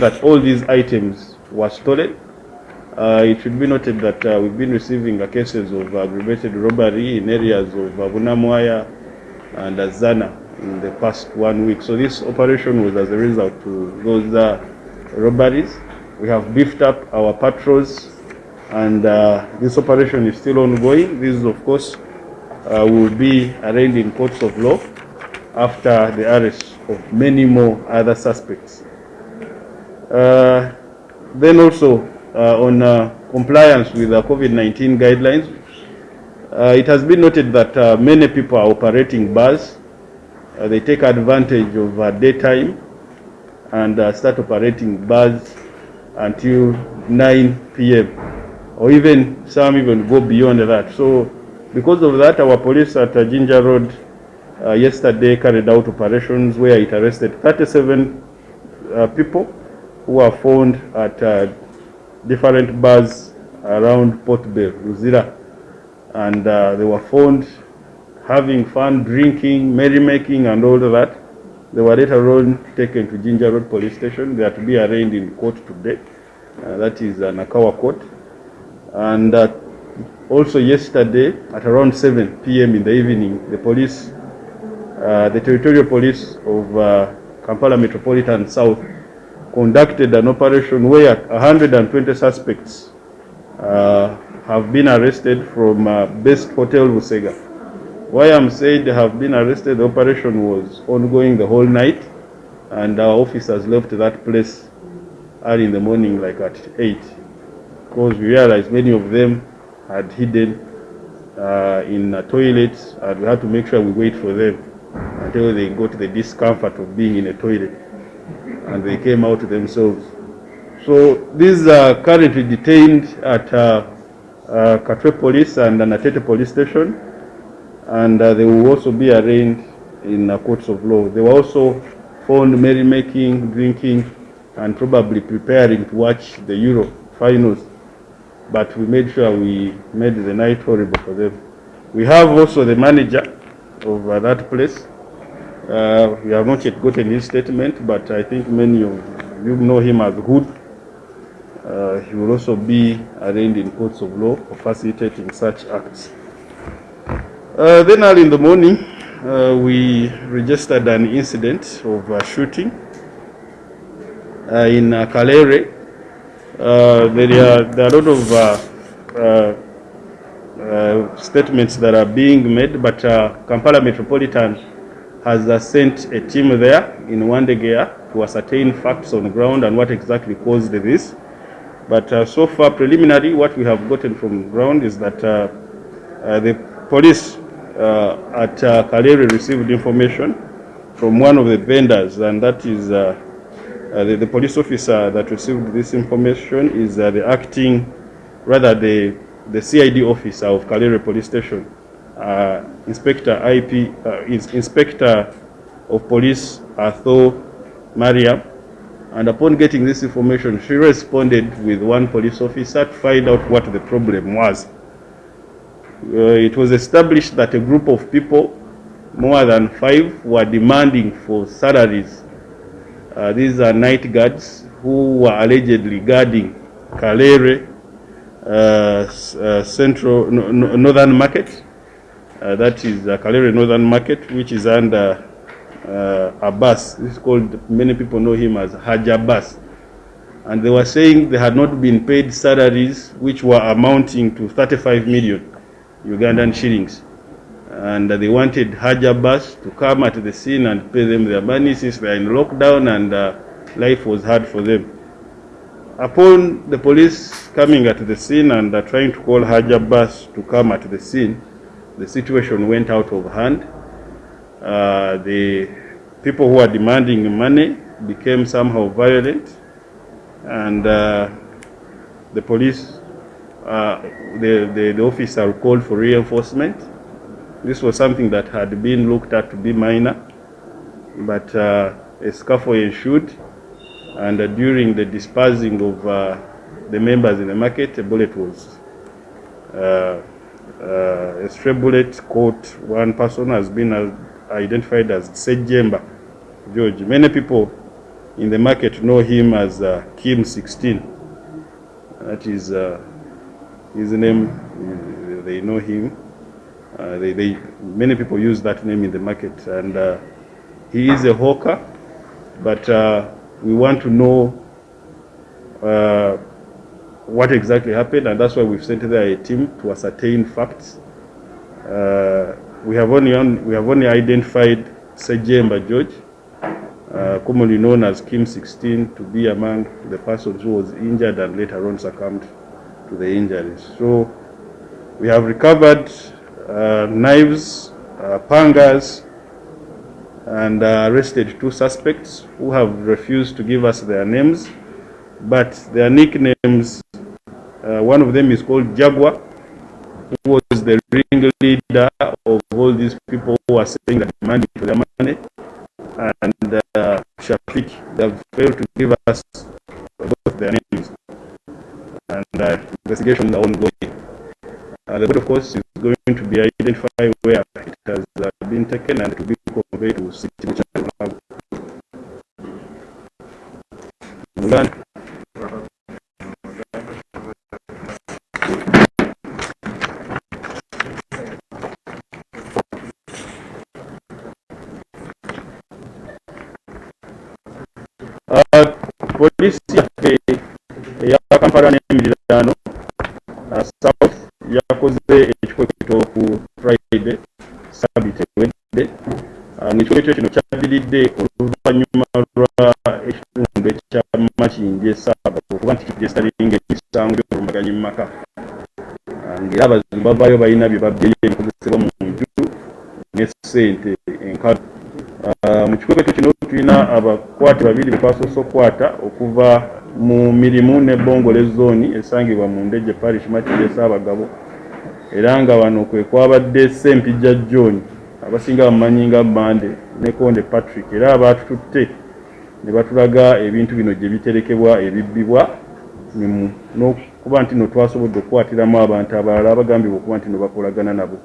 that all these items were stolen. Uh, it should be noted that uh, we've been receiving uh, cases of aggravated robbery in areas of uh, Bunamwaya and uh, Zana in the past one week. So this operation was as a result to those uh, robberies. We have beefed up our patrols and uh, this operation is still ongoing. This, of course, uh, will be arraigned in courts of law after the arrest of many more other suspects. Uh, then also uh, on uh, compliance with the COVID-19 guidelines, it has been noted that many people are operating bars. They take advantage of daytime and start operating bars until 9 p.m. or even some even go beyond that. So because of that, our police at uh, Jinja Road uh, yesterday carried out operations where it arrested 37 uh, people who were found at uh, different bars around Port Bell, Luzira. And uh, they were found having fun, drinking, merrymaking, and all of that. They were later on taken to Jinja Road Police Station. They are to be arraigned in court today. Uh, that is uh, Nakawa Court. And uh, also yesterday at around 7 p.m. in the evening, the police, uh, the territorial police of uh, Kampala Metropolitan South conducted an operation where 120 suspects uh, have been arrested from uh, Best Hotel Busega. Why I'm saying they have been arrested, the operation was ongoing the whole night and our officers left that place early in the morning like at 8 because we realized many of them had hidden uh, in toilets and we had to make sure we wait for them until they got the discomfort of being in a toilet and they came out themselves. So these are currently detained at uh, uh, Katwe Police and Anatete Police Station and uh, they will also be arraigned in uh, courts of law. They were also found merrymaking, drinking and probably preparing to watch the Euro finals but we made sure we made the night horrible for them. We have also the manager of uh, that place. Uh, we have not yet gotten his statement, but I think many of you know him as Hood. Uh, he will also be arraigned in courts of law for facilitating such acts. Uh, then early in the morning, uh, we registered an incident of uh, shooting uh, in uh, Kalerwe, uh, there, are, there are a lot of statements that are being made, but Kampala Metropolitan has uh, sent a team there in Wandegeya to ascertain facts on the ground and what exactly caused this. But uh, so far, preliminary, what we have gotten from ground is that uh, uh, the police uh, at uh, Kalerwe received information from one of the vendors, and that is uh, the, the police officer that received this information is the acting, rather the, the CID officer of Kalerwe Police Station, uh, Inspector IP, uh, Inspector of Police Arthur Mariam. And upon getting this information, she responded with one police officer to find out what the problem was. Uh, it was established that a group of people, more than five, were demanding for salaries uh, these are night guards who were allegedly guarding Kalerwe uh, uh, Central no, no, Northern Market. Uh, that is uh, Northern Market, which is under uh, Abbas. Is called, many people know him as Haj Abbas. And they were saying they had not been paid salaries which were amounting to 35 million Ugandan shillings and uh, they wanted Haj Abbas to come at the scene and pay them their money since they are in lockdown and uh, life was hard for them. Upon the police coming at the scene and uh, trying to call Haj Abbas to come at the scene, the situation went out of hand. Uh, the people who are demanding money became somehow violent and uh, the police, uh, the, the, the officer called for reinforcement this was something that had been looked at to be minor, but uh, a scuffle ensued, and uh, during the dispersing of uh, the members in the market, a bullet was, uh, a stray caught one person has been identified as Sejemba George. Many people in the market know him as uh, Kim 16. That is uh, his name. They know him. Uh, they, they, many people use that name in the market, and uh, he is a hawker. But uh, we want to know uh, what exactly happened, and that's why we've sent there a team to ascertain facts. Uh, we have only we have only identified Sejemba George, uh, commonly known as Kim 16, to be among the persons who was injured and later on succumbed to the injuries. So we have recovered uh, knives, uh, pangas, and uh, arrested two suspects who have refused to give us their names, but their nicknames, uh, one of them is called Jaguar, who was the ringleader of all these people who are saying that demanding for their money, and uh, Shafiq, they have failed to give us both their names, and uh, investigations are ongoing. Uh, the board, of course, kino kyaddiridde oluvannyuma lwa ekitundu ekya makinje esaaba okuba nti kijestalinga emisango gy'obulumbaganyi mu maka. Ngaera abazibu bavaayo balina bye babyeyo ebikozesebwa mu nju ne ssente enkalu. Mu kikwekweto kino tulina abakwate babiri betwasoose okukwata okuva mu mirimu ne bongole zooni esangibwa mu ndejje parish makiri esaabagabo era nga wano kwe kwabadde sempijja john abasinga bamumanyi nga bande ne konde patrick. Era abaatututte ne batulaga ebintu bino gye biterekebwa ebibbibwa n'okuba nti no twasobodde okukwatiramu abantu abalala abagambibwa okuba nti no bakolagana nabo.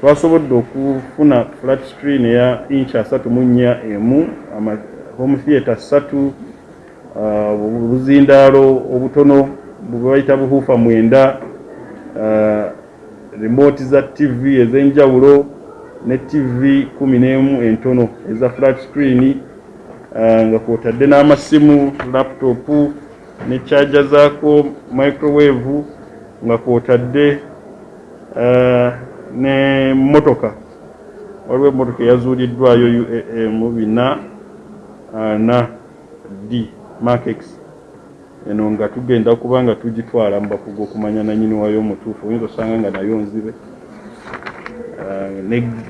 Twasobodde okufuna flat screen eya inch asatu mu nnya emu home theatre ssatu obuzindaalo obutono bwebayita buhuufa mwenda remote za tv ez'enjawulo ne tv kumi n'emu entono eza flat screen nga kwotadde n'amasimu laptopu ne kyaja zaako microwave nga kwotadde ne motoka waliwo emotoka eyazuuliddwayo uam bina ana d makex eno nga tugenda kuba nga tugitwala mu bakugu okumanya nanyini wayo omutuufu oyinza osanga nga nayo nzibe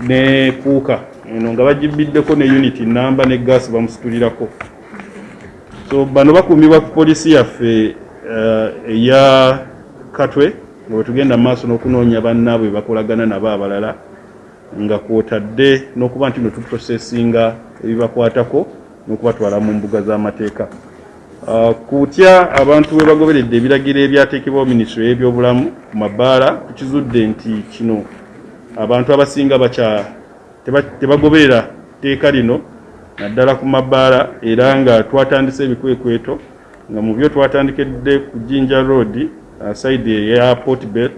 ne kuuka. Eno nga bagibiddeko ne unity namba ne gaasi bamusitulirako. So bano bakuumibwa ku polisi yaffe eya katwe nga bwetugenda maaso n'okunoonya bannaabwe bakolagana nabo abalala nga kwotadde n'okuba nti no tuprosesinga ebibakwatako n'okubatwala mu mbuga z'amateeka. Kutya abantu we bagoberedde ebiragiro ebyateekebwaho minisitule y'ebyobulamu ku mabaala tukizudde nti kino abantu abasinga bakya tebagoberera tteeka lino naddala ku mabaala era nga twatandise ebikwekweto nga mu byo twatandikedde ku jinja road saidi eya portbel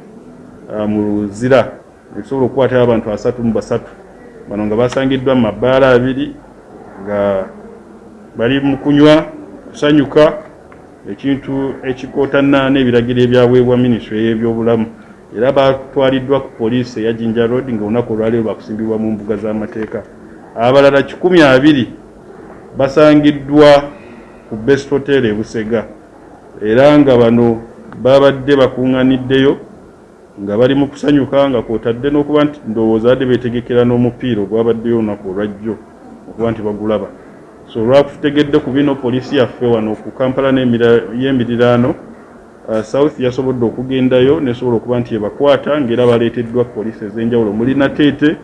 mu luzira. Ebisobola okukwatayo abantu asatu mu basatu. Bano nga basangiddwa mu mabaala abiri nga bali mu kunywa kusanyuka ekintu ekikootana n'ebiragiro ebyaweebwa minisitule y'ebyobulamu era batwaliddwa ku poliisi eya jinja road nga olunaku olwaleero bakusimbibwa mu mbuga z'amateeka. Abalala kikumi abiri basangiddwa ku best hotel e busega. Era nga bano babadde bakuŋŋaniddeyo nga bali mu kusanyuka nga kwotadde n'okuba nti ndowooza badde beetegekera n'omupiira ogwabaddeyo olunaku olwajjo okuba nti bagulaba. So olwakutegedde ku bino poliisi yaffe wano ku kampala y'emiriraano south yasobodde okugendayo nesobola okuba nti ebakwata ngaera baleeteddwa poliisi ez'enjawulo. Muli nateete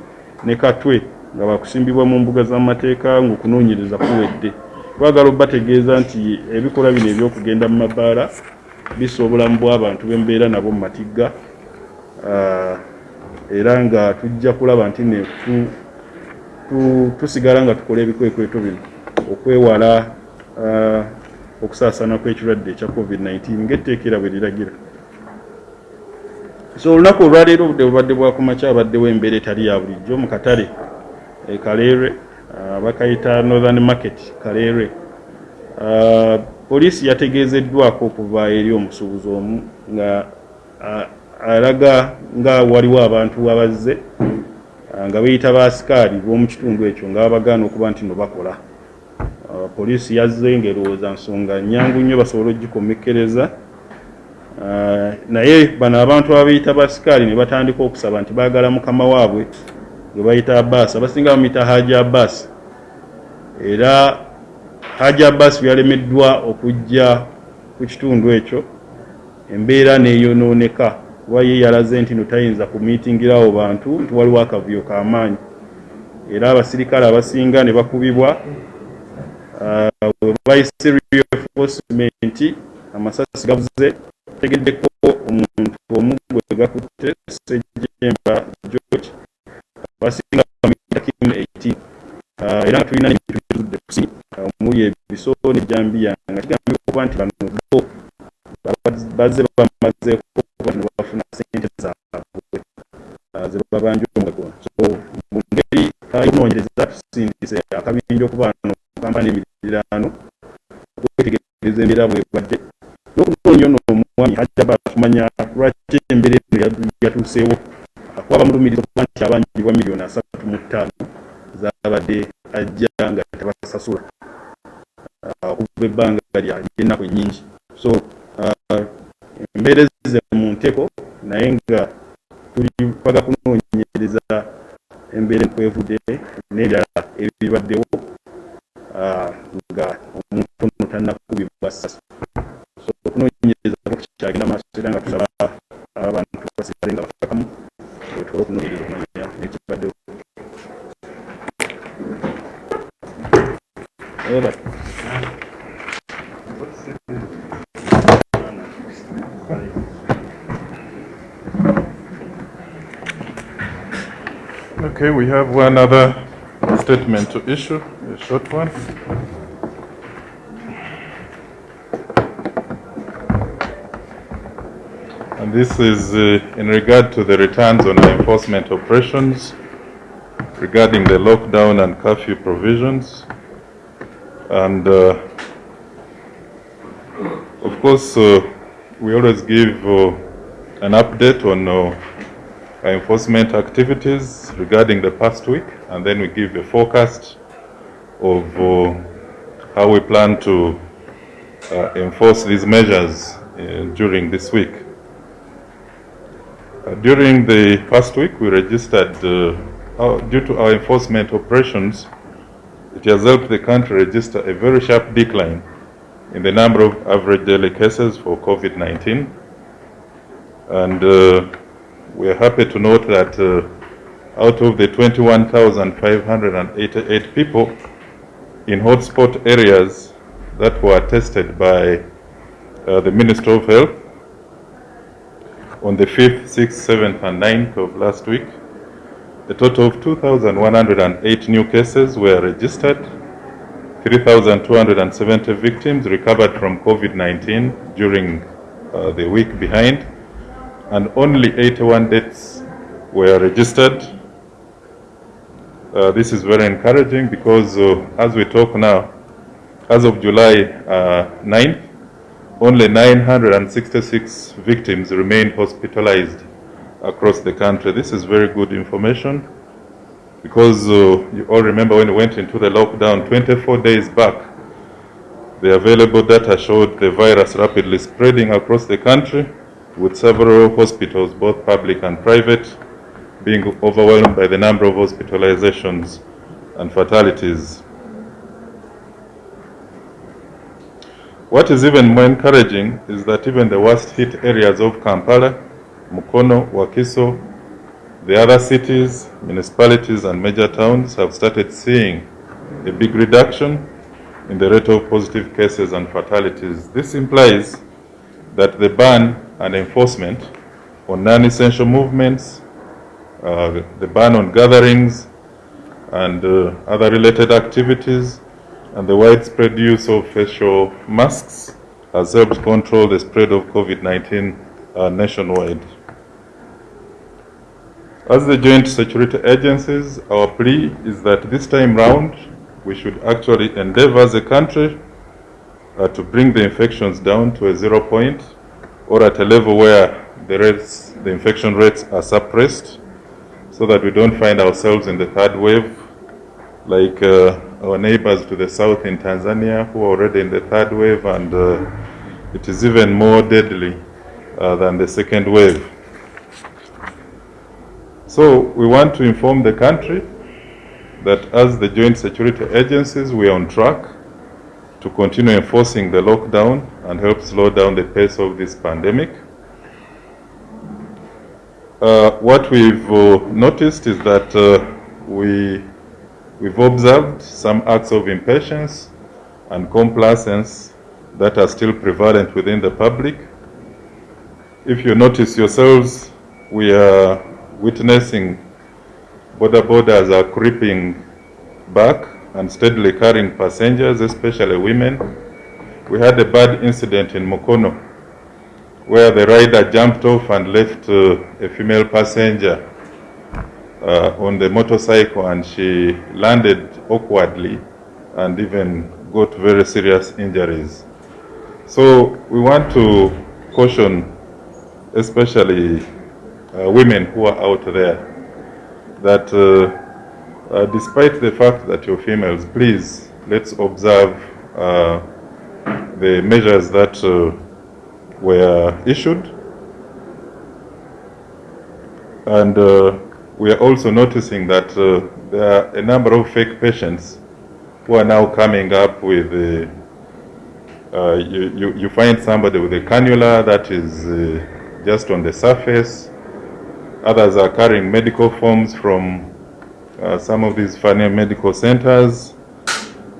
ne katwe nga bakusimbibwa mu mbuga z'amateeka ng'okunoonyereza kuwedde. Twagala obbategeeza nti ebikolwa bino ebyokugenda mu mabaala bisa obulamu bw'abantu bembeera nabo mu matigga era nga tujja kulaba nti ne tusigala nga tukola ebikwekweto bino. Okwewala uh, okusaasaana kw'ekirwadde ekya covid-19 ng'etteekera bwe liragira. So olunaku olwaleero obudde bubadde bwakumakya abaddewo embeera etali ya bulijjo mu katale e kaleerwe uh, bakayita northern market kaleerwe uh, poliisi yategeezeddwako okuva eri omusuubuzi omu nga alaga nga waliwo abantu abazze nga beyita baasikaali b'omu kitundu ekyo nga babagaana okuba nti no bakola poliisi yazze ngaerowooza nsonga nyangu nnyo basobole ogikomekkereza. Naye bano abantu ababeyita baasikaali ne batandika okusaba nti baagala mukama waabwe gwe bayita abaasi abasinga bamuyita haji abaasi era haji abaasi byalemeddwa okujja ku kitundu ekyo embeera neeyonooneka kuba ye yalaze nti notayinza kumiitingirawo bantu nti waliwo akavuyo k'amaanyi. Era abasirikale abasinga ne bakubibwa webayise reinforcement. Amasasi gavuze tegeddeko omuntu omu gwe gakutte sejemba george abasinga bamuyita kim 18 era nga tulina nebintu bitudde kusi omuli ebiso nejambiya nga kigambika okuba nti bano bo bazze bamazeeko bafuna sente zaabwe. Ze babanja omugago so mu ngeri yokunoonyereza tusindise akabinja okuba no kampani emirirano okwetegereza embeera bwebadde n'okunoonya ono omwami hajaba kumanya lwaki embeera eno yatuuseewo. Akuba bamulumiriza okuba nti abanjibwa miliyoni asatu mu ttaano zabadde ajja nga tabasasula. Okuva ebbanga lyennaku ennyingi. So embeera ezize mu nteko naye nga tuli kwaga kunoonyereza embeera ekwevudde n'ebirala ebibaddewo one other statement to issue, a short one. And this is uh, in regard to the returns on enforcement operations regarding the lockdown and curfew provisions. And uh, of course, uh, we always give uh, an update on uh, enforcement activities regarding the past week, and then we give a forecast of uh, how we plan to uh, enforce these measures uh, during this week. Uh, during the past week, we registered, uh, our, due to our enforcement operations, it has helped the country register a very sharp decline in the number of average daily cases for COVID-19. And uh, we are happy to note that uh, out of the 21,588 people in hotspot areas that were tested by uh, the Minister of Health on the 5th, 6th, 7th, and 9th of last week, a total of 2,108 new cases were registered, 3,270 victims recovered from COVID-19 during uh, the week behind, and only 81 deaths were registered. Uh, this is very encouraging because uh, as we talk now, as of July uh, 9th, only 966 victims remain hospitalized across the country. This is very good information because uh, you all remember when we went into the lockdown 24 days back, the available data showed the virus rapidly spreading across the country with several hospitals, both public and private, being overwhelmed by the number of hospitalizations and fatalities. What is even more encouraging is that even the worst hit areas of Kampala, Mukono, Wakiso, the other cities, municipalities and major towns have started seeing a big reduction in the rate of positive cases and fatalities. This implies that the ban and enforcement on non-essential movements, uh, the ban on gatherings and uh, other related activities, and the widespread use of facial masks has helped control the spread of COVID-19 uh, nationwide. As the joint security agencies, our plea is that this time round, we should actually endeavor as a country uh, to bring the infections down to a zero point or at a level where the rates, the infection rates are suppressed so that we don't find ourselves in the third wave like uh, our neighbors to the south in Tanzania who are already in the third wave and uh, it is even more deadly uh, than the second wave. So we want to inform the country that as the joint security agencies, we are on track to continue enforcing the lockdown and help slow down the pace of this pandemic. Uh, what we've uh, noticed is that uh, we, we've observed some acts of impatience and complacence that are still prevalent within the public. If you notice yourselves, we are witnessing boda bodas are creeping back and steadily carrying passengers, especially women. We had a bad incident in Mukono where the rider jumped off and left uh, a female passenger uh, on the motorcycle and she landed awkwardly and even got very serious injuries. So we want to caution especially uh, women who are out there that uh, uh, despite the fact that you're females, please let's observe uh, the measures that were issued. And uh, we are also noticing that uh, there are a number of fake patients who are now coming up with uh, you, you, you find somebody with a cannula that is uh, just on the surface. Others are carrying medical forms from uh, some of these funny medical centers.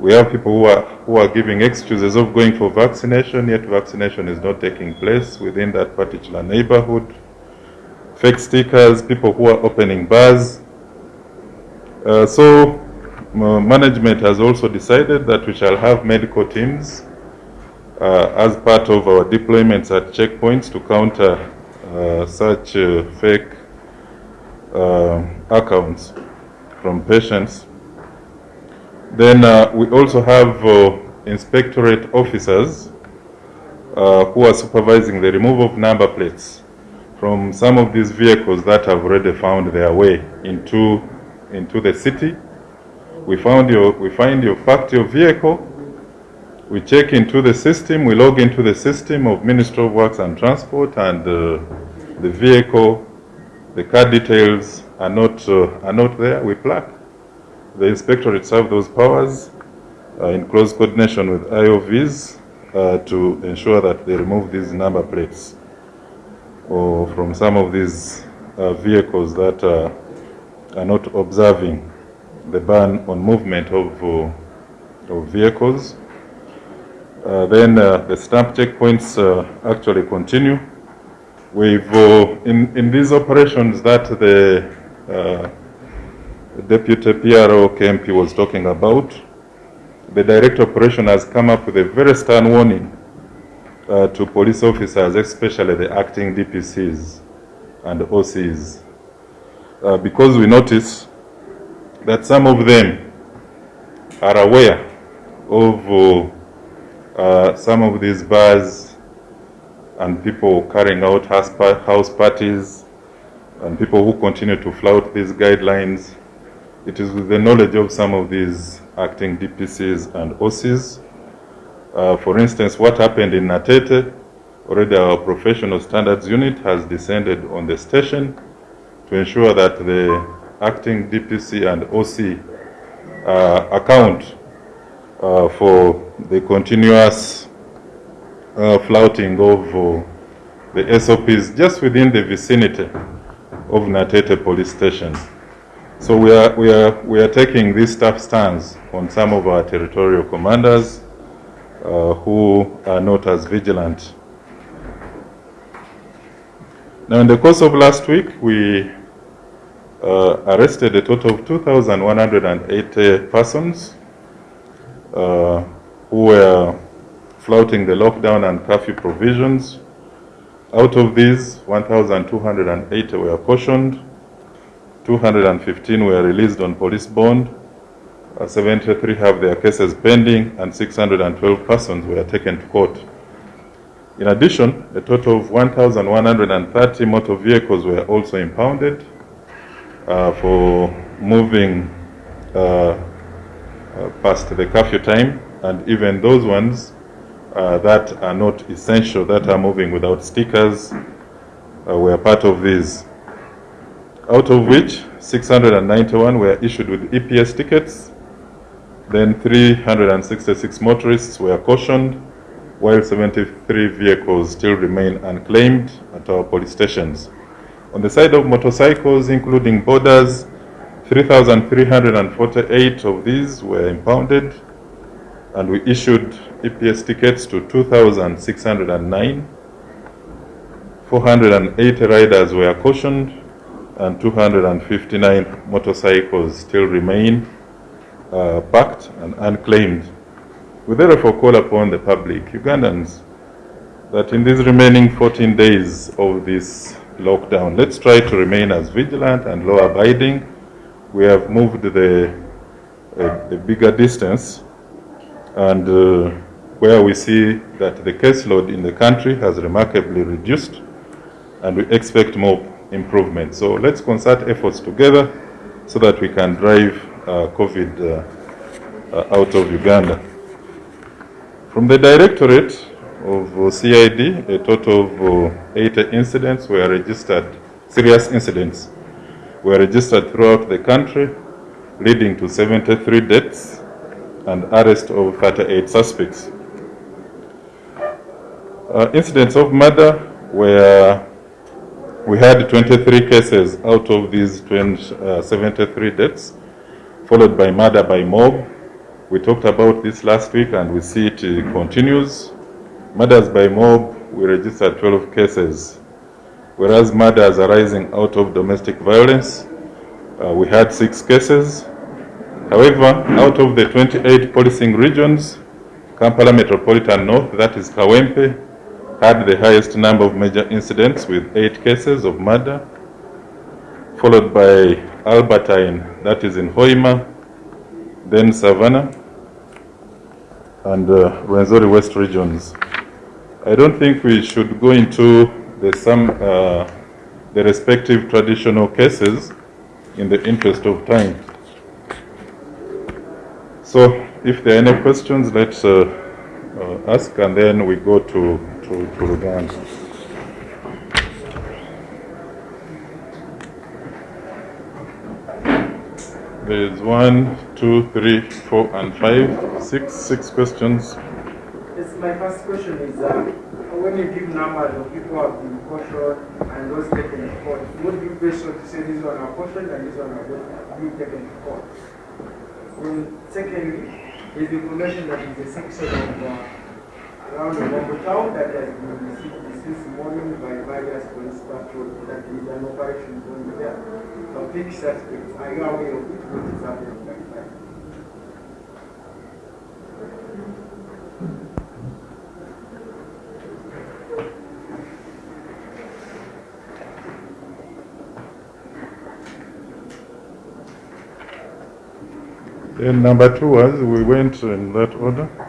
We have people who are, who are giving excuses of going for vaccination, yet vaccination is not taking place within that particular neighborhood. Fake stickers, people who are opening bars. Uh, so management has also decided that we shall have medical teams uh, as part of our deployments at checkpoints to counter uh, such uh, fake uh, accounts from patients. Then uh, we also have uh, inspectorate officers uh, who are supervising the removal of number plates from some of these vehicles that have already found their way into, into the city. We, found your, we find you parked your vehicle, we check into the system, we log into the system of Ministry of Works and Transport and uh, the vehicle, the car details are not, uh, are not there, we plug. The inspectorate have those powers uh, in close coordination with IOVs uh, to ensure that they remove these number plates or from some of these uh, vehicles that uh, are not observing the ban on movement of, uh, of vehicles. Uh, then the stamp checkpoints actually continue. We've, in, in these operations that the Deputy PRO KMP was talking about, the direct operation has come up with a very stern warning uh, to police officers, especially the acting DPCs and OCs, uh, because we notice that some of them are aware of uh, some of these bars and people carrying out house parties and people who continue to flout these guidelines. It is with the knowledge of some of these acting DPCs and OCs. Uh, for instance, what happened in Natete, already our professional standards unit has descended on the station to ensure that the acting DPC and OC uh, account uh, for the continuous uh, flouting of uh, the SOPs just within the vicinity of Natete police station. So we are, we are, we are taking this tough stance on some of our territorial commanders uh, who are not as vigilant. Now, in the course of last week, we uh, arrested a total of 2,180 persons uh, who were flouting the lockdown and curfew provisions. Out of these, 1,280 were cautioned, 215 were released on police bond, uh, 73 have their cases pending, and 612 persons were taken to court. In addition, a total of 1,130 motor vehicles were also impounded uh, for moving uh, uh, past the curfew time, and even those ones uh, that are not essential, that are moving without stickers, uh, were part of these. Out of which, 691 were issued with EPS tickets, then 366 motorists were cautioned, while 73 vehicles still remain unclaimed at our police stations. On the side of motorcycles, including bodas, 3,348 of these were impounded, and we issued EPS tickets to 2,609. 480 riders were cautioned, and 259 motorcycles still remain uh, parked and unclaimed. We therefore call upon the public, Ugandans, that in these remaining 14 days of this lockdown, let's try to remain as vigilant and law abiding. We have moved the, uh, the bigger distance and uh, where we see that the caseload in the country has remarkably reduced and we expect more improvement. So let's concert efforts together so that we can drive uh, COVID uh, uh, out of Uganda. From the Directorate of uh, CID, a total of uh, 80 incidents were registered, serious incidents were registered throughout the country, leading to 73 deaths and arrest of 38 suspects. Uh, incidents of murder were, we had 23 cases out of these 20, uh, 73 deaths, followed by murder by mob. We talked about this last week and we see it uh, continues. Murders by mob, we registered 12 cases, whereas murders arising out of domestic violence, uh, we had six cases. However, out of the 28 policing regions, Kampala Metropolitan North, that is Kawempe, had the highest number of major incidents with eight cases of murder, followed by Albertine, that is in Hoima, then Savannah, and uh, Rwenzori West regions. I don't think we should go into the some uh, the respective traditional cases in the interest of time. So, if there are any questions, let's uh, uh, ask, and then we go to to, to Uganda. There's one, two, three, four, and five, six, six questions. Yes, my first question is, uh, when you give numbers of people who have been cautioned and those taken to court, would you be sure to say this one are cautioned and this one are not being taken to court? Then secondly, is the information that is a section of uh, around the town that has been received since morning by various police patrol that is an operation going there. Big suspects, are you aware of it? What is happening right now? Then number two was, we went in that order.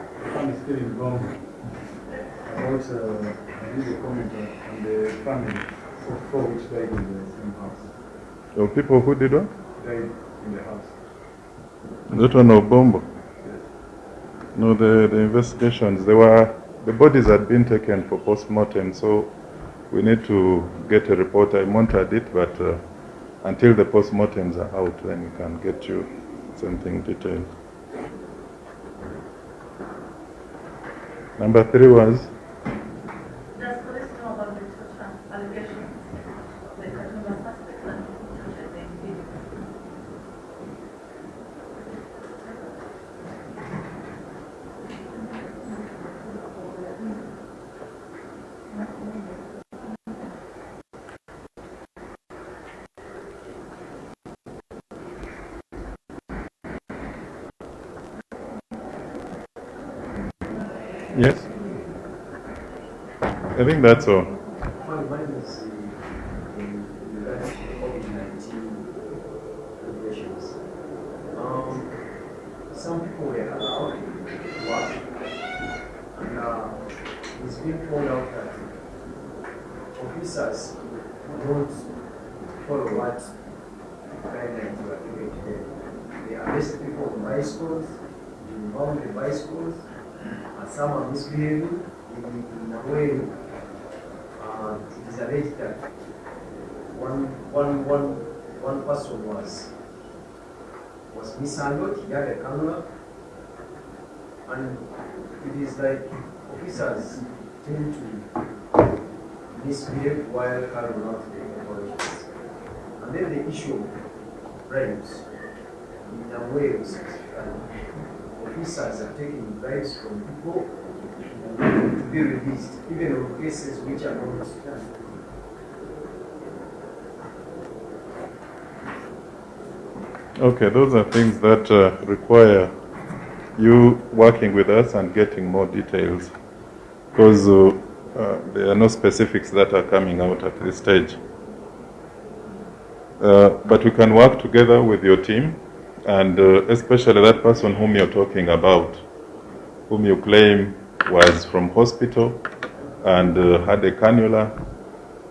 I'm still involved. About, I did a comment on the family of four which died in the same house. Were people who did what? Died in the house. That one of Bombo. No, the, the investigations, they were, the bodies had been taken for post-mortem, so we need to get a report. I monitored it, but uh, until the post-mortems are out, then we can get you something detailed. Number three was, regulations. Um, some people were allowed to work, and uh, it's been found out that officers don't follow what guidelines were given to them. They arrest people on bicycles, inbound the bicycles, and some are misbehaving in, in a way is alleged that one, one, one, one person was was mishandled, he had a cannula, and it is like officers tend to misbehave while carrying out the operations. And then the issue of bribes, in a way, officers are taking bribes from people be released, even on cases which are not Okay, those are things that uh, require you working with us and getting more details because uh, uh, there are no specifics that are coming out at this stage. Uh, but we can work together with your team and uh, especially that person whom you're talking about, whom you claim was from hospital and uh, had a cannula.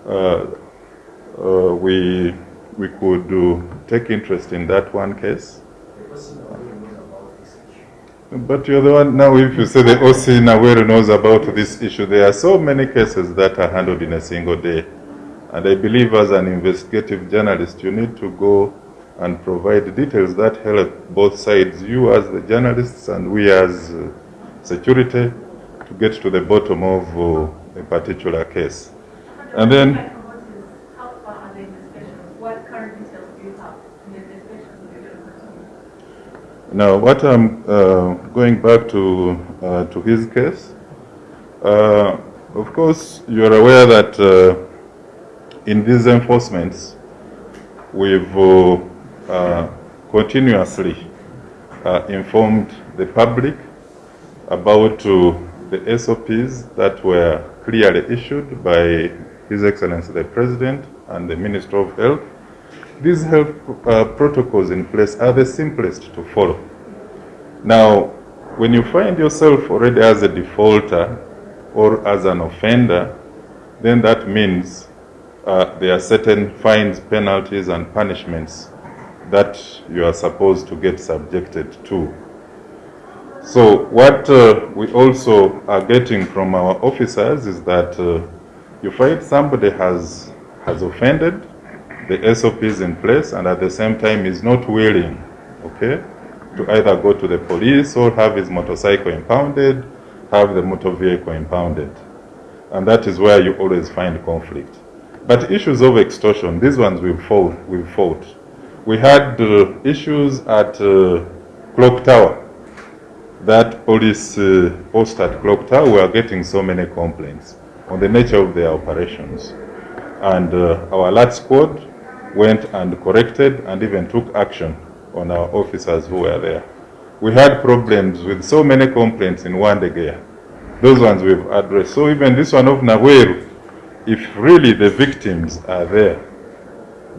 Uh, uh, we we could take interest in that one case. But you're the one now. If you say the OC Nawere knows about this issue, there are so many cases that are handled in a single day, and I believe as an investigative journalist, you need to go and provide details that help both sides, you as the journalists and we as uh, security, to get to the bottom of uh, a particular case. And then- How far are the investigations? What current details do you have in the investigations that you're going to continue? Now, what I'm uh, going back to uh, to his case, uh, of course, you're aware that uh, in these enforcements, we've uh, uh, continuously uh, informed the public about the SOPs that were clearly issued by His Excellency the President and the Minister of Health. These health uh, protocols in place are the simplest to follow. Now, when you find yourself already as a defaulter or as an offender, then that means uh, there are certain fines, penalties, and punishments that you are supposed to get subjected to. So, what uh, we also are getting from our officers is that uh, you find somebody has has offended, the SOP is in place, and at the same time is not willing, okay, to either go to the police or have his motorcycle impounded, have the motor vehicle impounded. And that is where you always find conflict. But issues of extortion, these ones we've fought. We've fought. We had uh, issues at uh, Clock Tower. That police uh, post at Clock Tower were getting so many complaints on the nature of their operations. And uh, our alert squad went and corrected and even took action on our officers who were there. We had problems with so many complaints in Wandegeya. Those ones we've addressed. So even this one of Naweru, if really the victims are there,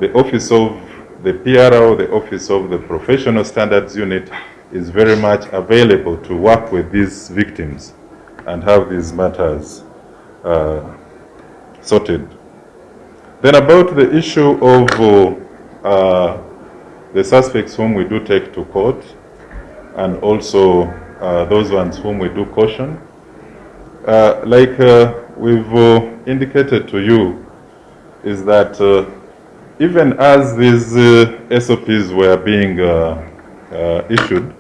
the office of the PRO, the office of the Professional Standards Unit is very much available to work with these victims and have these matters uh, sorted. Then about the issue of uh, the suspects whom we do take to court and also uh, those ones whom we do caution, uh, like uh, we've indicated to you, is that even as these SOPs were being issued,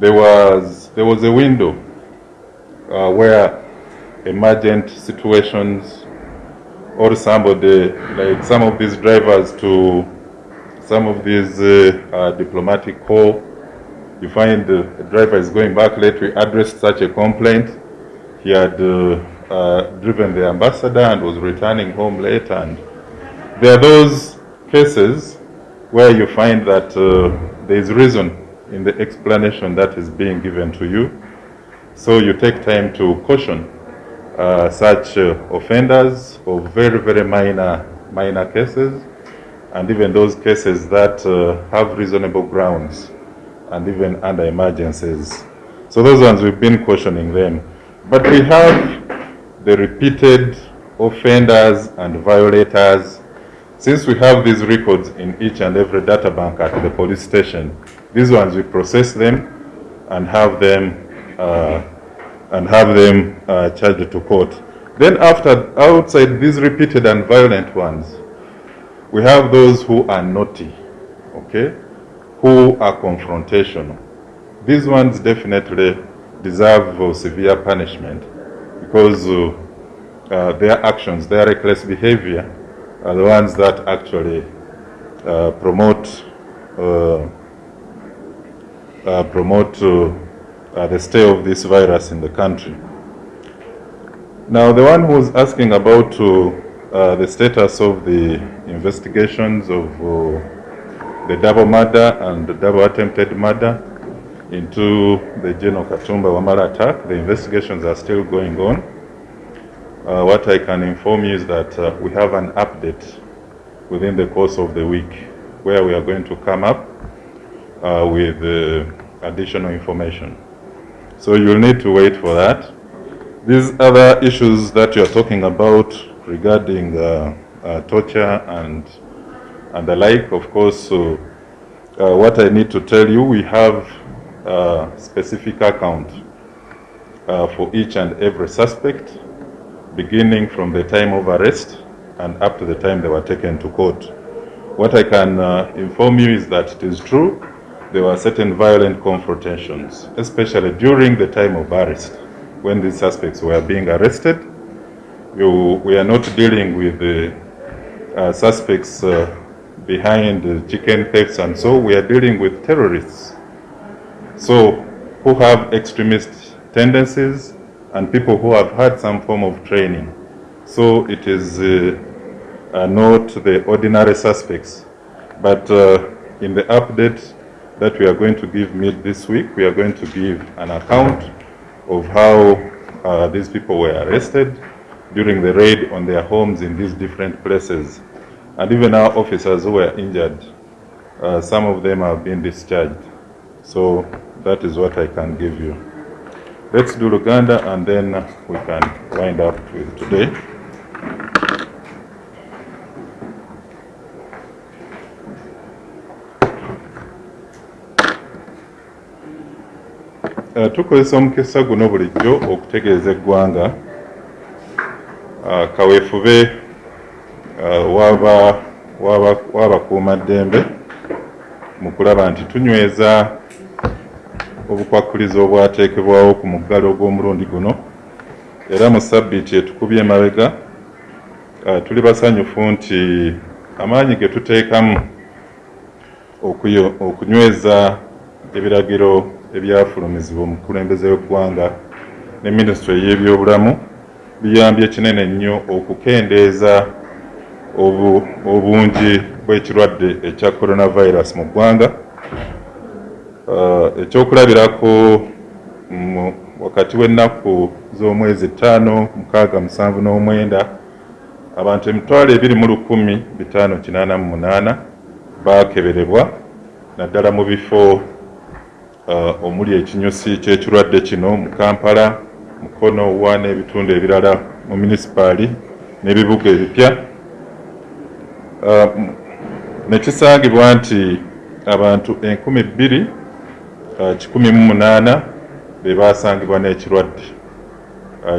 there was there was a window uh, where emergent situations or somebody like some of these drivers to some of these uh, uh, diplomatic call, you find a driver is going back late. We addressed such a complaint. He had uh, uh, driven the ambassador and was returning home late, and there are those cases where you find that uh, there is reason in the explanation that is being given to you. So you take time to caution uh, such uh, offenders of very, very minor, minor cases, and even those cases that uh, have reasonable grounds, and even under emergencies. So those ones we've been cautioning them. But we have the repeated offenders and violators. Since we have these records in each and every data bank at the police station, these ones we process them and have them uh, and have them uh, charged to court. Then after outside these repeated and violent ones, we have those who are naughty, okay, who are confrontational. These ones definitely deserve uh, severe punishment because uh, uh, their actions, their reckless behavior, are the ones that actually uh, promote uh, promote uh, the stay of this virus in the country. Now, the one who's asking about uh, the status of the investigations of uh, the double murder and the double attempted murder into the General Katumba Wamala attack, the investigations are still going on. Uh, what I can inform you is that we have an update within the course of the week where we are going to come up uh, with additional information. So you'll need to wait for that. These other issues that you're talking about regarding uh, uh, torture and and the like, of course, so, uh, what I need to tell you, we have a specific account for each and every suspect, beginning from the time of arrest and up to the time they were taken to court. What I can uh, inform you is that it is true there were certain violent confrontations, especially during the time of arrest, when these suspects were being arrested. You, we are not dealing with the uh, suspects uh, behind chicken thefts and so, we are dealing with terrorists. So, who have extremist tendencies and people who have had some form of training. So, it is uh, uh, not the ordinary suspects. But uh, in the update that we are going to give mid this week, we are going to give an account of how uh, these people were arrested during the raid on their homes in these different places. And even our officers who were injured, uh, some of them have been discharged. So that is what I can give you. Let's do Luganda and then we can wind up with today. Tukozesa omukisa guno bulijjo okutegeeza eggwanga. Uh, kaweefube uh, waba waba w'abakuumaddembe mu kulaba nti tunyweza obukwakkulizo obwateekebwawo ku muggalo ogw'omulundi guno. Era mu sabbiiti etukubye emabega uh, tuli basanyufu nti amaanyi ge tuteekamu okunyweza ebiragiro ebyafulumizibwa omukulembeze w'eggwanga ne minisitule y'ebyobulamu biyambye kinene nnyo okukendeeza obu- obungi bw'ekirwadde ekya coronavirus mu ggwanga. Uh, ekyokulabirako wakati w'ennaku z'omwezi ttaano mukaaga musanvu n'omwenda abantu emitwalo ebiri mu lukumi bitaano kinaana mu munaana baakeberebwa naddala mu bifo omuli ekinyusi ky'ekirwadde kino mu kampala mukono wa n'ebitundu ebirala mu munisipaali n'ebibuga ebipya. Uh, m- ne kisangibwa nti abantu enkumi bbiri uh, kikumi mu munaana be baasangibwa n'ekirwadde.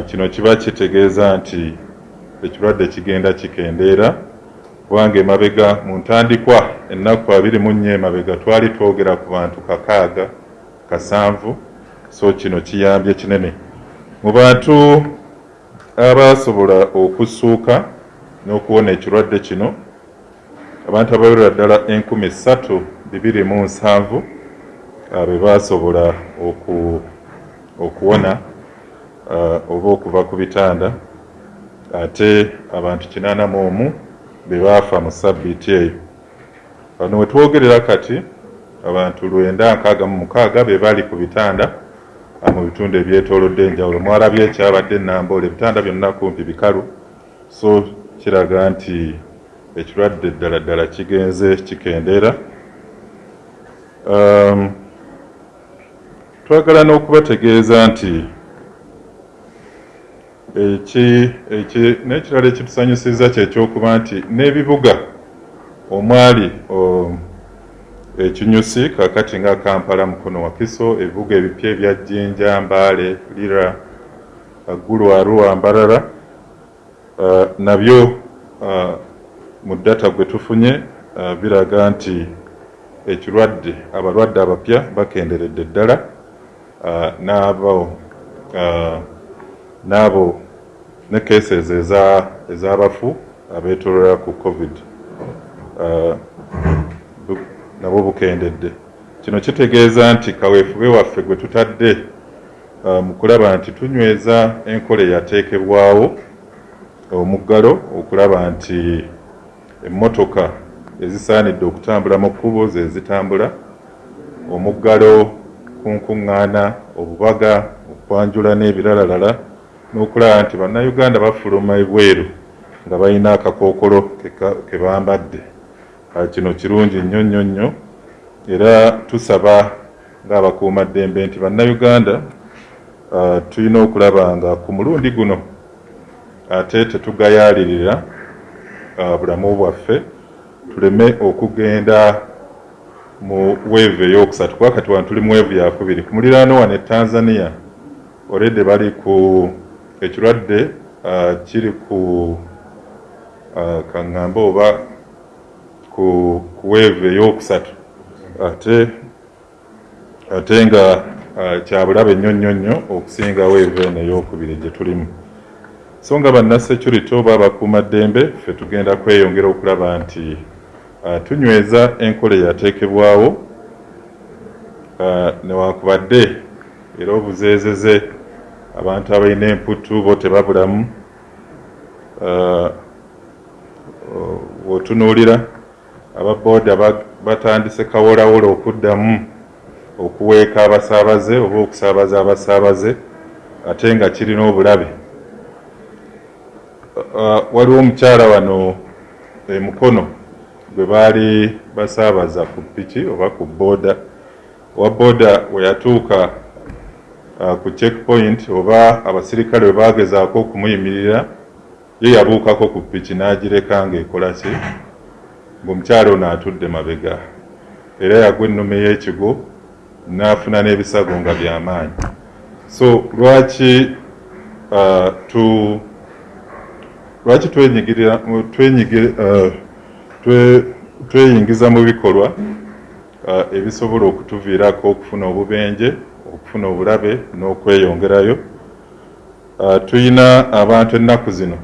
Kino kiba kitegeeza nti ekirwadde kigenda kikendeera kubanga emabega mu ntandikwa ennaku abiri mu nnya emabega twali twogera ku bantu kakaaga kasanvu so kino kiyambye kinene. Mu bantu abaasobola okussuuka n'okuwona ekirwadde kino abantu abawerera ddala enkumi ssatu bibiri mu nsanvu uh, be baasobola oku, okuwona uh, oba okuva ku bitanda. Ate abantu kinaana mu omu be baafa mu sabbiiti eyo. Wano we twogerera kati abantu lwenda nkaaga mu mukaaga be bali ku bitanda uh, mu bitundu ebyetoolodde enjawulo. Mwalabye ekyabadde enamboola ebitanda byonna kumpi bikalu. So kiraga nti ekirwadde ddala ddala kigenze kikendeera um, twagala n'okubategeeza nti eki eki n'ekirala ekitusanyusiza kyekyokuba nti n'ebibuga omwali o- ekinyusi kakati nga kampala mukono wakiso ebibuga ebipya ebya jjinja mbaale lira aggulu arua mbarara uh, nabyo uh, mu data gwe tufunye uh, biraga nti ekirwadde abalwadde abapya bakenderedde ddala uh, n'abo uh, n'abo ne cases eza ez'abafu abeetolera ku covid nabo bukendedde. Kino kitegeeza nti kaweefube waffe gwe tutadde uh, mu kulaba nti tunyweza enkola eyateekebwawo omuggalo okulaba nti emmotoka ezisaanidde okutambula mu kkubo ze zitambula omuggalo kunkuŋŋaana obubaga okwanjula n'ebiralalala n'okulaba nti bannayuganda bafuluma ebweru nga balina akakookolo ke bambadde kino kirungi nnyo nnyo nnyo. Era tusaba ng'abakuumaddembe nti bannayuganda ah, tulina okulaba nga ku mulundi guno ate tetugayaalirira ah, bulamu bwaffe tuleme okugenda mu weevu ey'okusatu. Kuba kati wano tuli mu weevu yakubiri ku muliraano wano e tanzania olede bali ku ekirwadde ah, kiri ku kaŋŋambe oba ku ku weevu ey'okusatu. Ate ate nga ah, kya bulabe nnyo nnyo nnyo okusinga weevu eno ey'okubiri gye tulimu. So nga bannasecurity oba abakuumaddembe ffe tugenda kweyongera okulaba nti tunyweza enkola eyateekebwawo newankubadde era obuzeezeze abantu abalina emputu bo tebabulamu w'otunuulira ababooda ba- batandise kawolawola okuddamu okuweeka abasaabaze oba okusaabaza abasaabaze ate nga kirina obulabe. Waliwo omukyala wano emukono gwe baali basaabaza ku piki oba ku booda owa booda we yatuuka ku checkpoint oba abasirikale we bagezaako okumuyimirira ye yabuukako ku piki n'agireka ng'ekola ki ng'omukyala ono atudde mabega era yagwa ennume y'ekigo n'afuna n'ebisago nga by'amaanyi so lwaki uh, tu lwaki twenyigirira uh, twe- tweyingiza mu bikolwa uh, ebisobola okutuviirako okufuna obubenje okufuna obulabe n'okweyongerayo? Tuyina abantu ennaku zino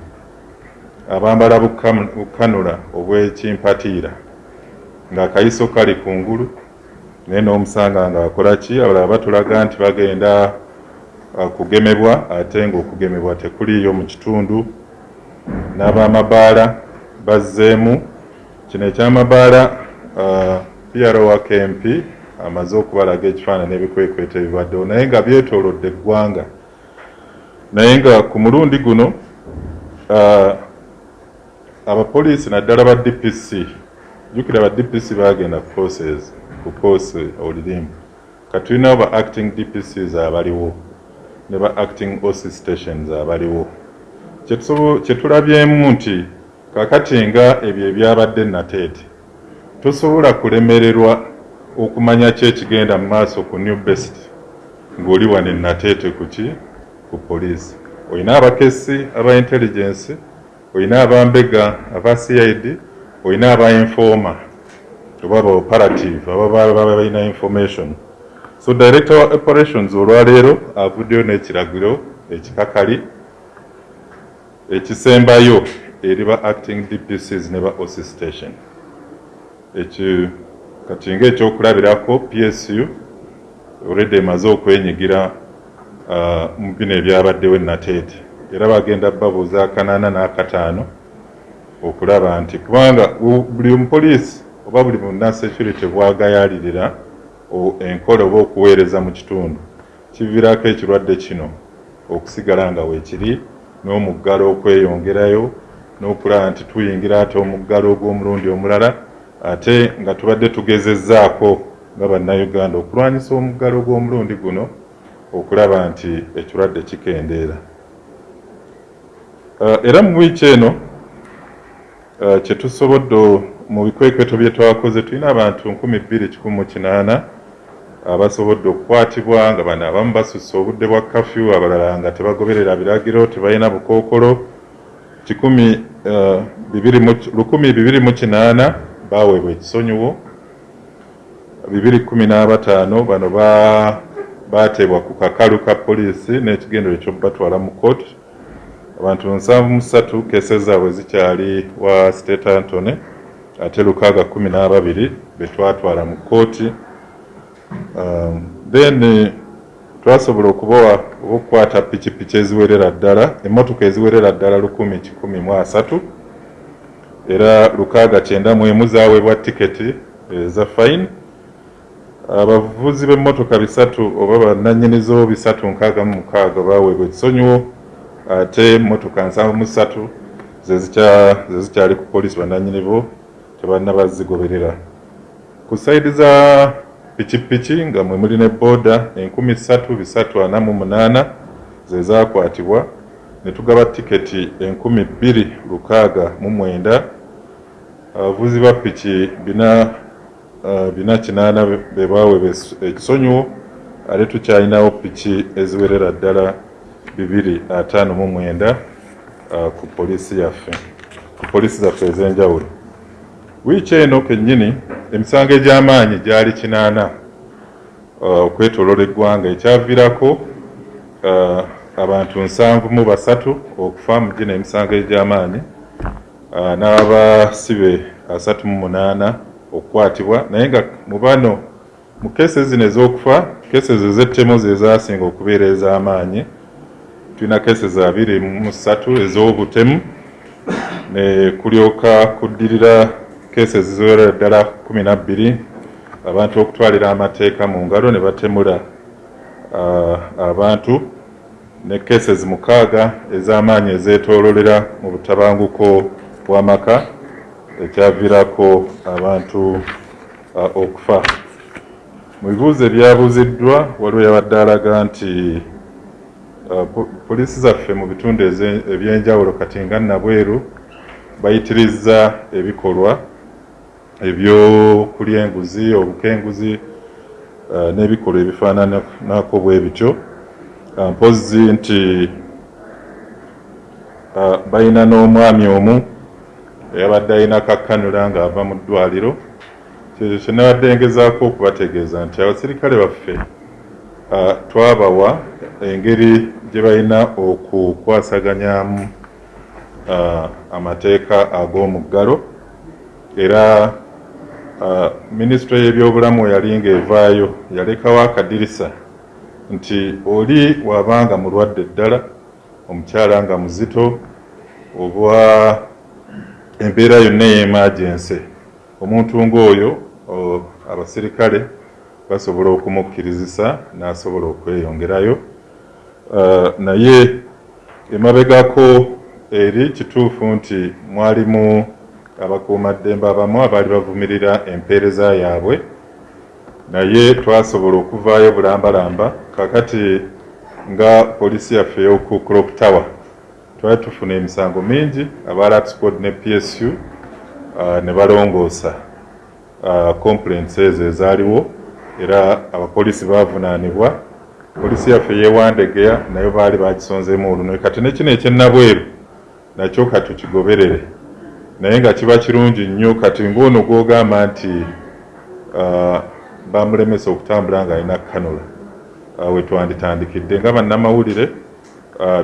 abambala bukanula obwekimpatiira. Ng'akayiso kali kungulu naye n'omusanga ng'akola ki? Abalala batulaga nti bagenda uh, kugemebwa ate ng'okugemebwa tekuliiyo mu kitundu. N'abamabaala bazzeemu. Kino ekyamabaala uh, PRO wa KMP amaze okubalaga ekifaananyi n'ebikwekweta ebibaddewo naye nga byetoolodde eggwanga. Naye nga ku mulundi guno uh, abapoliisi naddala ba DPC jjukira ba DPC baagenda ku forces ku force olirimbu katulinawo ba acting DPCs abaliwo ne ba acting OC stations abaliwo kyetulabyemu nti kakati nga ebyo ebyabadde nateete tosobola kulemererwa okumanya ki ekigenda mu maaso ku new best ng'oli wano enateete ku ki? Ku poliisi. Olina abakesi aba intelligence olina abambega aba cid olina aba informa oba aba operative aba baba balina information. So director operations olwaleero avuddeyo n'ekiragiro ekikakali ekisembayo eri ba acting dpcs ne ba oc station. Ekyo kati ngaekyokulabirako psu olredde emaze okwenyigira ah, mu bino ebyabaddewo enateete era bagenda babuuza akanaana n'akataano okulaba nti kubanga bu- buli omupoliisi oba buli munasecurity bwagayalirira enkola oba okuweereza mu kitundu kiviirako ekirwadde kino okusigala nga weekiri n'omuggalo okweyongerayo n'okulaba nti tuyingira ate omuggalo ogw'omulundi omulala ate nga tubadde tugezezzaako nga bannayuganda okulwanyisa omuggalo gw'omulundi guno okulaba nti ekirwadde kikendeera era mu wiiki eno uh, kyetusobodde mu bikwekweto bye twakoze tulina abantu 2108 abasobodde okukwatibwa nga bano abamu basusse obudde bwa kafyu abalala nga tebagoberera biragiro tebalina bukookolo. 128 baweebwa ekisonyiwo. 215 bano bateebwa ku kakalu ka poliisi n'ekigendero ekyobatwala mu kooti abantu nsanvu mu ssatu keese zaabwe zikyali wa state antony ate lukaaga kumi n'ababiri betwatwala mu kooti um, then twasobola okubawa oba okukwata pikipiki eziwerera ddala emmotoka eziwerera ddala lukumi kikumi mu asatu. Era lukaaga kyenda mu emu zaweebwa tiketi eza fine. Abavuzi b'emmotoka bisatu oba bannannyinizo bisatu nkaaga mu mukaaga baweebwa ekisonyiwo ate emmotoka nsanvu mu ssatu zezikyali ku poliisi bannannyinibo tebannabazigoberera ku sayidi za pikipiki nga mwe muli ne booda enkumi ssatu bisatu ana mu munaana ze zaakwatibwa ne tugaba tiketi enkumi bbiri lukaaga mu mwenda. Abavuzi ba piki bina bina kinaana be baaweebwa ekisonyiwo ate tukyalinawo piki eziwerera ddala bibiri ataano mu mwenda ku poliisi yaffe. Ku poliisi zaffe ez'enjawulo. Wiiki eno kennyini emisango egy'amaanyi gyali kinaana. Okwetoolola eggwanga ekyaviirako abantu nsanvu mu basatu okufa mu gino emisango egy'amaanyi. N'abasibe asatu mu munaana okukwatibwa. Naye nga mu bano mu keese zino ez'okufa keese ez'ettemu ze zaasinga okubeera ez'amaanyi tulina keese za abiri mu ssatu ez'obutemu ne kulyoka kuddirira keese zizoera ddala kumi na bbiri. Abantu okutwalira amateeka mu ngalo ne batemula abantu ne keese mukaaga ez'amaanyi ezeetoololera mu butabanguko bw'amaka ekyaviirako abantu okufa. Mu bibuuzo ebyabuuziddwa waliwo yabadde alaga nti poliisi zaffe mu bitundu ebyenjawulo kati nga nabweru bayitirizza ebikolwa ebyokulya enguzi obukenguzi n'ebikolwa ebifaananako bwe bityo. Mpozi nti balina n'omwami omu eyabadde alina kakkanula ng'ava mu ddwaliro. Kyekyo kye nabadde ngezaako okubategeeza nti abasirikale baffe twabawa engeri gye balina okukwasaganyamu amateeka ag'omuggalo era minisitule y'ebyobulamu yali ng'evaayo yalekawo akadirisa nti oli wabanga mulwadde ddala omukyala nga muzito oba embeera yonna ey'emagense omuntu ng'oyo abasirikale basobola okumukkirizisa n'asobola okweyongerayo naye emabegako eri kituufu nti mwalimu abakuumaddembe abamu abaali bavumirira empeereza yaabwe. Naye twasobola okuvaayo bulambalamba kakati nga poliisi yaffe ey'oku clock tower. Twali tufuna emisango mingi aba rapscod ne psu uh, ne balongoosa uh, complaints ezo ezaaliwo era abapoliisi bavunaanibwa poliisi yaffe yewandegeya nayo baali bagisonzeemu olunwe kati nekino ekyennabweru nakyo kati kigoberere naye nga kiba kirungi nnyo kati ngaono gwogamba nti bamulemesa okutambula ng'alina kanula uh, wetwanditandikidde nga bannamawulire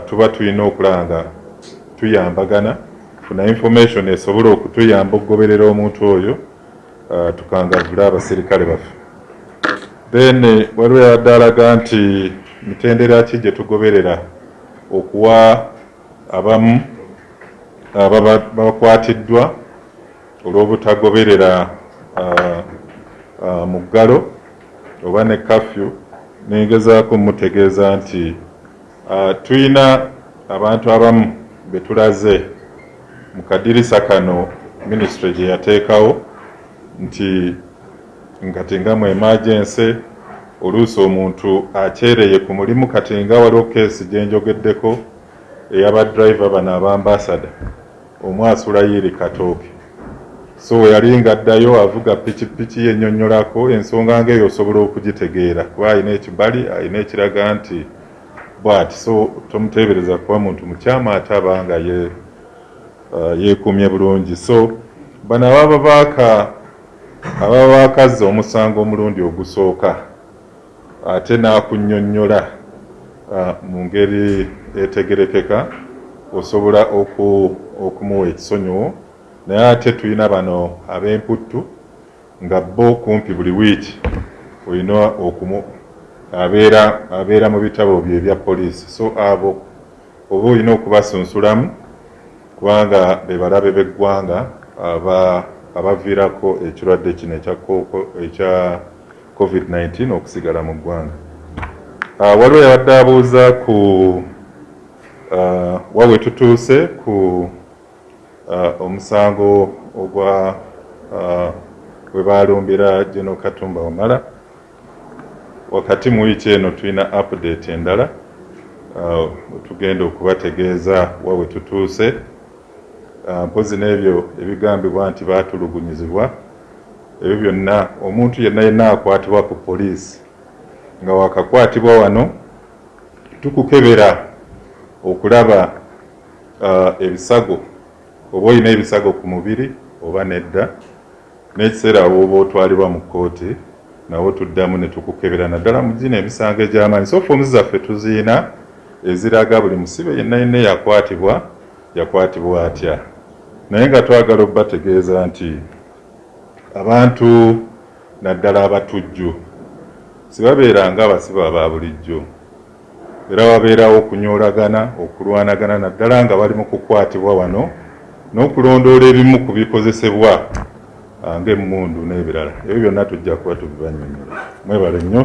tuba tulina okulaba nga tuyambagana funa information esobola okutuyamba okugoberera omuntu oyo tukangavule abasirikale baffe then waliwo yadde alaga nti mitendera ki gye tugoberera okuwa abamu ababa bakwatiddwa olw'obutagoberera muggalo oba ne kafyu nengezaako mutegeeza nti ah, tuyina abantu abamu be tulaze mu kadirisa kano minisitule gye yateekawo nti nkati nga mu emergency oluusi omuntu akyereye ku mulimu kati nga waliwo keesi gye njogeddeko ey'abadriver bano abambasada omu asula yiri katooke. So yali ng'addayo avuga pikipiki yennyonnyolako ensonga ng'eyo osobola okugitegeera kuba alina ekibali alina ekiraga nti bw'ati. So tomuteebereza kuba muntu mukyama ate aba nga ye uh, yeekuumye bulungi. So bano ababa ababa baakazza omusango omulundi ogusooka ate n'akunnyonnyola mu ngeri etegerekeka osobola oku, okumuwa ekisonyiwo naye ate tulina bano ab'emputtu nga bo kumpi buli wiiki olina okumu abeera abeera mu bitabo bye ebya poliisi. So abo oba olina okubasunsulamu kubanga be balabe b'eggwanga aba abaviirako ekirwadde kino ekya ko- ekya covid-19 okusigala mu ggwanga. Ah, waliwo yabadde abuuza ku ah, wa we tutuuse ku ah, omusango ogwa we balumbira General Katumba Wamala wakati mu wiiki eno tulina update endala ah, tugenda okubategeeza wa we tutuuse mpozi n'ebyo ebigambibwa nti baatulugunyizibwa ebyo byonna omuntu yenna yenna akwatibwa ku poliisi. Nga wakakwatibwa wano tukukebera okulaba ah, ebisago oba olina ebisago ku mubiri oba nedda n'ekiseera wooba otwalibwa mu kkooti nawo tuddamu ne tukukebera. Naddala mu gino emisango egy'amaanyi so foomu zaffe tuziina eziraga buli musibe yenna yenna yakwatibwa yakwatibwa atya naye nga twagala obbategeeza nti abantu naddala abatujju sibabeeranga abasibe aba bulijjo. Era wabeerawo okunyoolagana okulwanagana naddala nga bali mu kukwatibwa wano n'okulondoola ebimu ku bikozesebwa ah, ng'emmundu n'ebirala. Ebyo byonna tujja kuba tubibanyonnyola mwebale nnyo